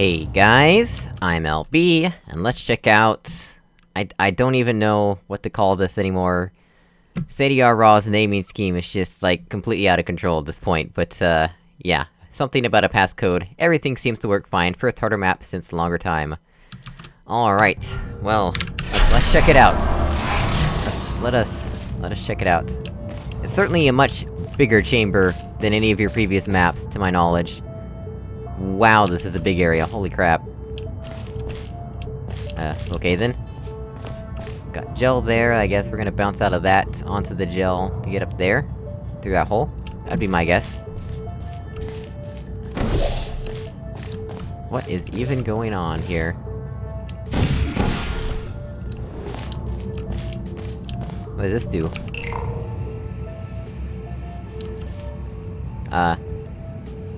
Hey guys, I'm LB, and let's check out... I- I don't even know what to call this anymore. Sadie Raw's naming scheme is just, like, completely out of control at this point, but, uh, yeah. Something about a passcode. Everything seems to work fine, first harder map since longer time. Alright, well, let's, let's check it out. Let's, let us... let us check it out. It's certainly a much bigger chamber than any of your previous maps, to my knowledge. Wow, this is a big area, holy crap. Uh, okay then. Got gel there, I guess we're gonna bounce out of that onto the gel to get up there. Through that hole. That'd be my guess. What is even going on here? What does this do? Uh...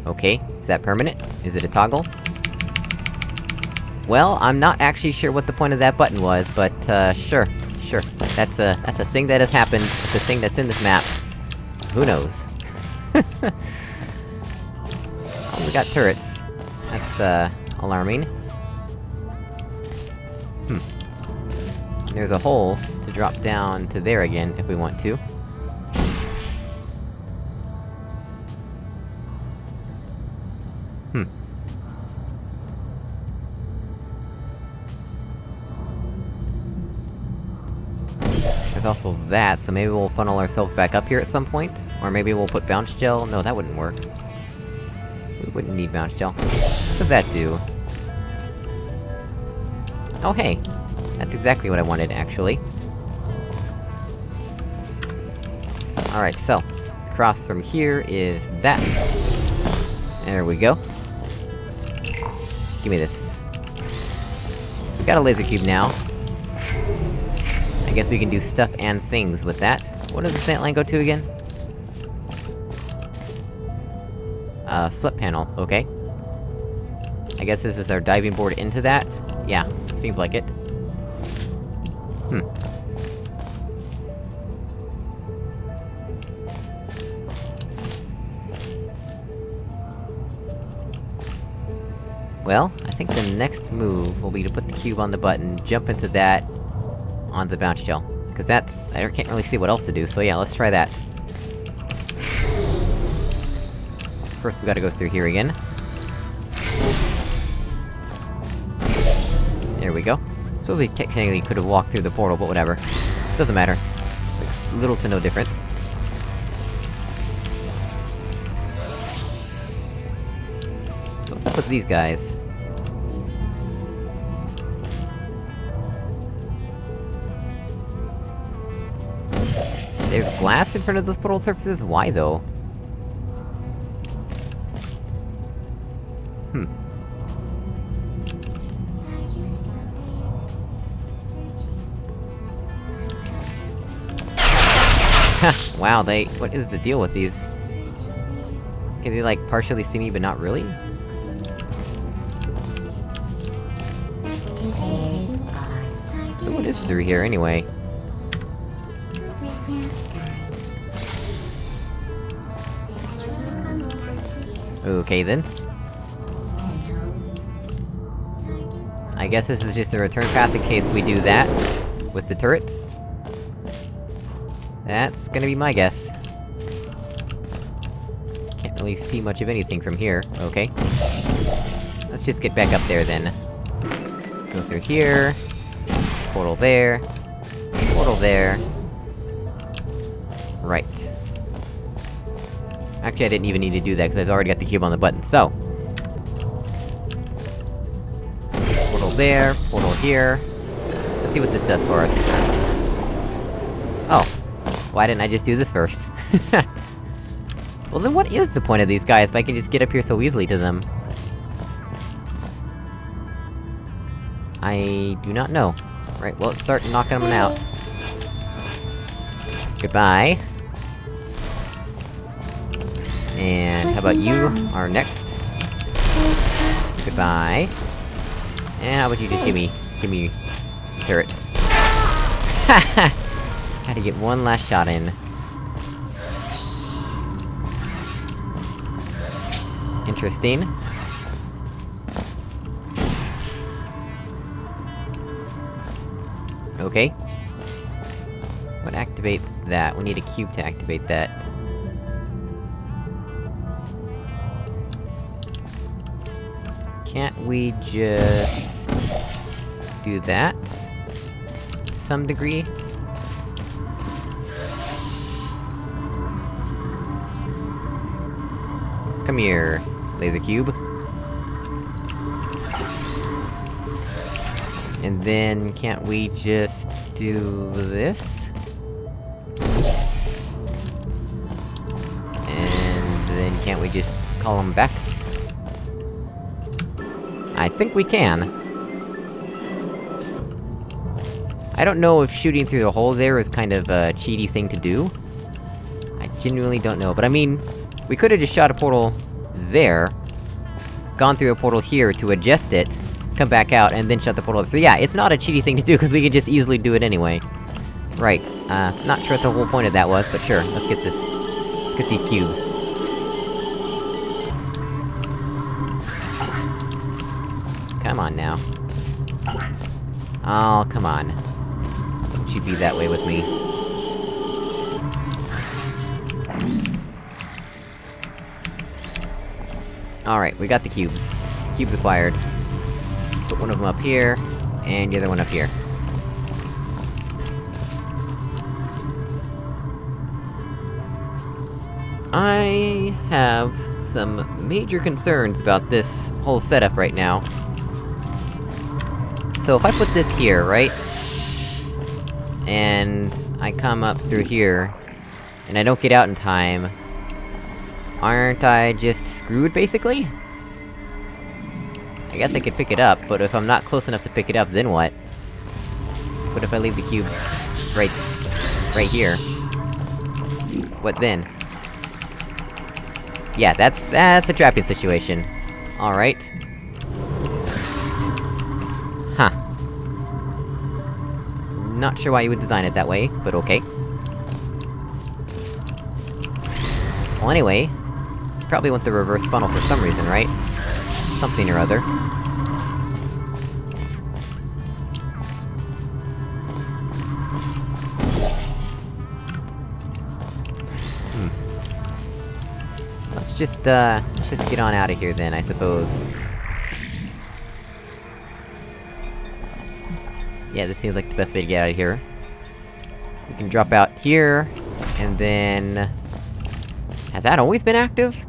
Okay, is that permanent? Is it a toggle? Well, I'm not actually sure what the point of that button was, but, uh, sure. Sure. That's a- that's a thing that has happened, it's a thing that's in this map. Who knows? oh, we got turrets. That's, uh, alarming. Hmm. There's a hole to drop down to there again, if we want to. That, so maybe we'll funnel ourselves back up here at some point? Or maybe we'll put bounce gel? No, that wouldn't work. We wouldn't need bounce gel. What does that do? Oh hey! That's exactly what I wanted, actually. Alright, so... Across from here is that. There we go. Give me this. We got a laser cube now. I guess we can do stuff and things with that. What does the slant line go to again? Uh, flip panel, okay. I guess this is our diving board into that? Yeah, seems like it. Hmm. Well, I think the next move will be to put the cube on the button, jump into that, on the bounce gel. Cause that's- I can't really see what else to do, so yeah, let's try that. First we gotta go through here again. There we go. Suppose we technically could've walked through the portal, but whatever. Doesn't matter. Makes little to no difference. So what's up with these guys? There's glass in front of those portal surfaces? Why, though? Hmm. wow, they- what is the deal with these? Can they, like, partially see me, but not really? So what is through here, anyway? Okay then. I guess this is just a return path in case we do that, with the turrets. That's gonna be my guess. Can't really see much of anything from here, okay. Let's just get back up there then. Go through here... Portal there... Portal there... Right. Actually, I didn't even need to do that, because I've already got the cube on the button, so... Portal there, portal here... Let's see what this does for us. Oh. Why didn't I just do this first? well then what is the point of these guys if I can just get up here so easily to them? I... do not know. Right, well, start knocking them out. Goodbye. And how about you are next? Goodbye. And how about you just give me... give me... turret. Ha Had to get one last shot in. Interesting. Okay. What activates that? We need a cube to activate that. Can't we just... do that? To some degree? Come here, laser cube. And then, can't we just do this? And then can't we just call them back? I think we can. I don't know if shooting through the hole there is kind of a cheaty thing to do. I genuinely don't know, but I mean... We could've just shot a portal... there... Gone through a portal here to adjust it, come back out, and then shut the portal. So yeah, it's not a cheaty thing to do, because we could just easily do it anyway. Right, uh, not sure what the whole point of that was, but sure, let's get this... Let's get these cubes. Come on now. Oh, come on. Don't you be that way with me. Alright, we got the cubes. Cubes acquired. Put one of them up here, and the other one up here. I have some major concerns about this whole setup right now. So if I put this here, right? And... I come up through here, and I don't get out in time... Aren't I just screwed, basically? I guess I could pick it up, but if I'm not close enough to pick it up, then what? What if I leave the cube... right... right here? What then? Yeah, that's- that's a trapping situation. Alright. Not sure why you would design it that way, but okay. Well anyway... Probably want the reverse funnel for some reason, right? Something or other. Hmm. Let's just, uh... Let's just get on out of here then, I suppose. Yeah, this seems like the best way to get out of here. We can drop out here, and then... Has that always been active?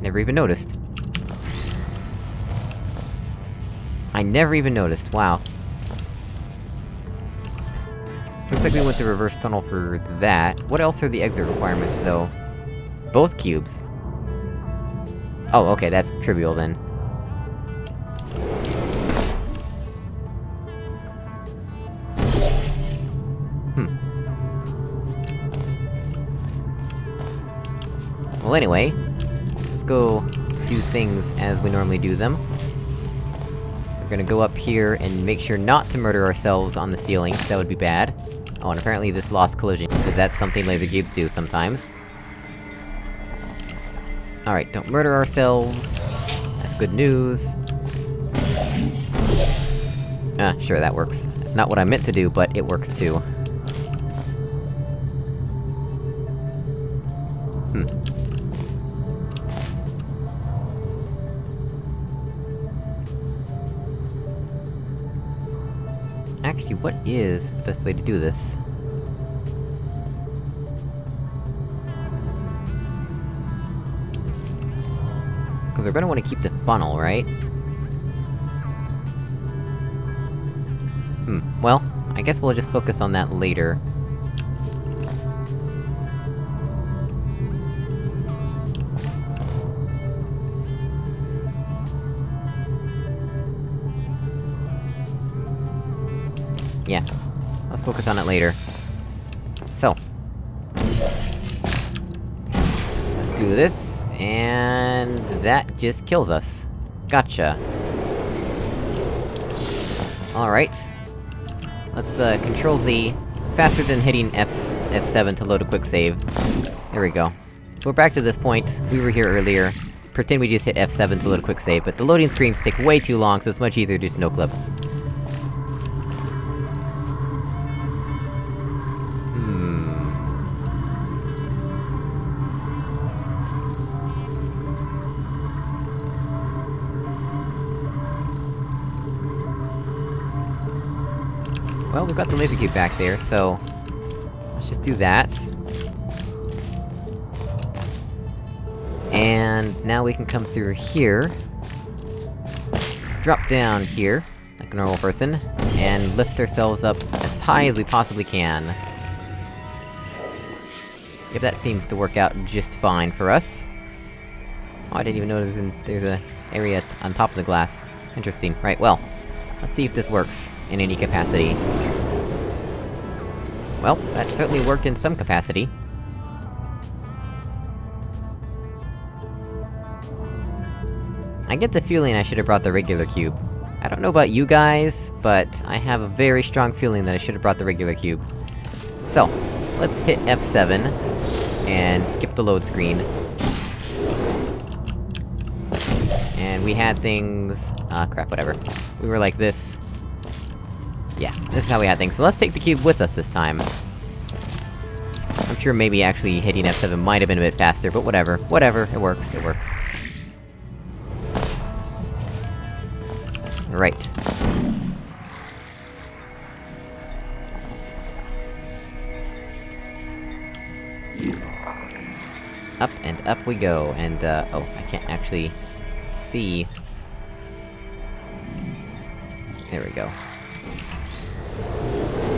Never even noticed. I never even noticed, wow. Looks like we went the reverse funnel for that. What else are the exit requirements, though? Both cubes. Oh, okay, that's trivial then. Well anyway, let's go do things as we normally do them. We're gonna go up here and make sure not to murder ourselves on the ceiling, that would be bad. Oh, and apparently this lost collision, because that's something laser cubes do sometimes. Alright, don't murder ourselves. That's good news. Ah, sure, that works. It's not what I meant to do, but it works too. Is the best way to do this? Because we're gonna want to keep the funnel, right? Hmm, well, I guess we'll just focus on that later. On it later. So. Let's do this, and... that just kills us. Gotcha. Alright. Let's, uh, Control Z. Faster than hitting F- F7 to load a quick save. There we go. So we're back to this point, we were here earlier. Pretend we just hit F7 to load a quick save, but the loading screens take way too long, so it's much easier to just no-clip. We've got the laser cube back there, so... Let's just do that. And now we can come through here. Drop down here, like a normal person, and lift ourselves up as high as we possibly can. Yep, that seems to work out just fine for us. Oh, I didn't even notice there's an area on top of the glass. Interesting. Right, well, let's see if this works, in any capacity. Well, that certainly worked in some capacity. I get the feeling I should've brought the regular cube. I don't know about you guys, but I have a very strong feeling that I should've brought the regular cube. So, let's hit F7, and skip the load screen. And we had things... Ah, crap, whatever. We were like this. Yeah, this is how we had things, so let's take the cube with us this time. I'm sure maybe actually hitting F7 might have been a bit faster, but whatever. Whatever, it works, it works. Right. Up and up we go, and uh, oh, I can't actually... see... There we go.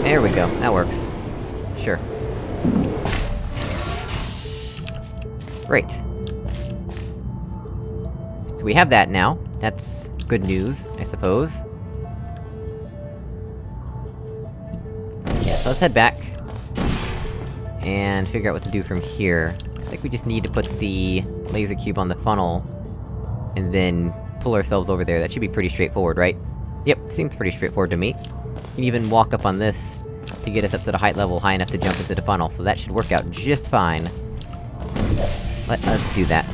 There we go, that works. Sure. Great. So we have that now. That's good news, I suppose. Yeah, so let's head back. And figure out what to do from here. I think we just need to put the laser cube on the funnel, and then pull ourselves over there. That should be pretty straightforward, right? Yep, seems pretty straightforward to me. Can even walk up on this to get us up to the height level high enough to jump into the funnel, so that should work out just fine. Let us do that.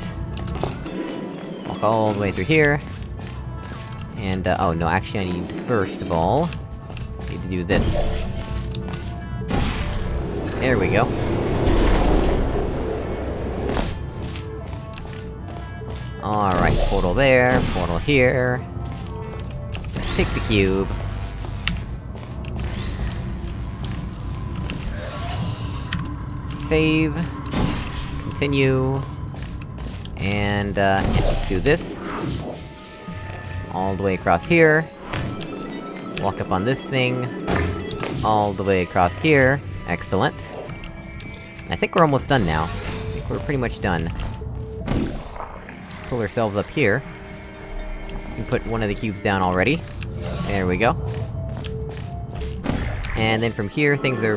Walk all the way through here. And, uh, oh no, actually I need, first of all... I need to do this. There we go. Alright, portal there, portal here. Take the cube. Save. Continue. And, uh, yeah, do this. All the way across here. Walk up on this thing. All the way across here. Excellent. I think we're almost done now. I think we're pretty much done. Pull ourselves up here. We put one of the cubes down already. There we go. And then from here, things are...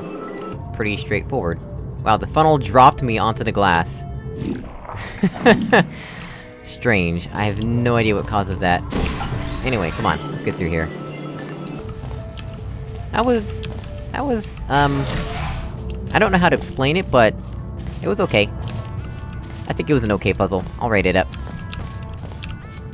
pretty straightforward. Wow, the funnel dropped me onto the glass. Strange. I have no idea what causes that. Anyway, come on, let's get through here. That was... That was, um... I don't know how to explain it, but... It was okay. I think it was an okay puzzle. I'll rate it up.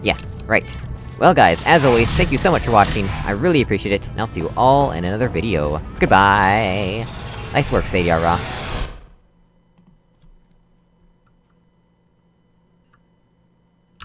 Yeah, right. Well guys, as always, thank you so much for watching, I really appreciate it, and I'll see you all in another video. Goodbye! Nice work, Sadie Raw.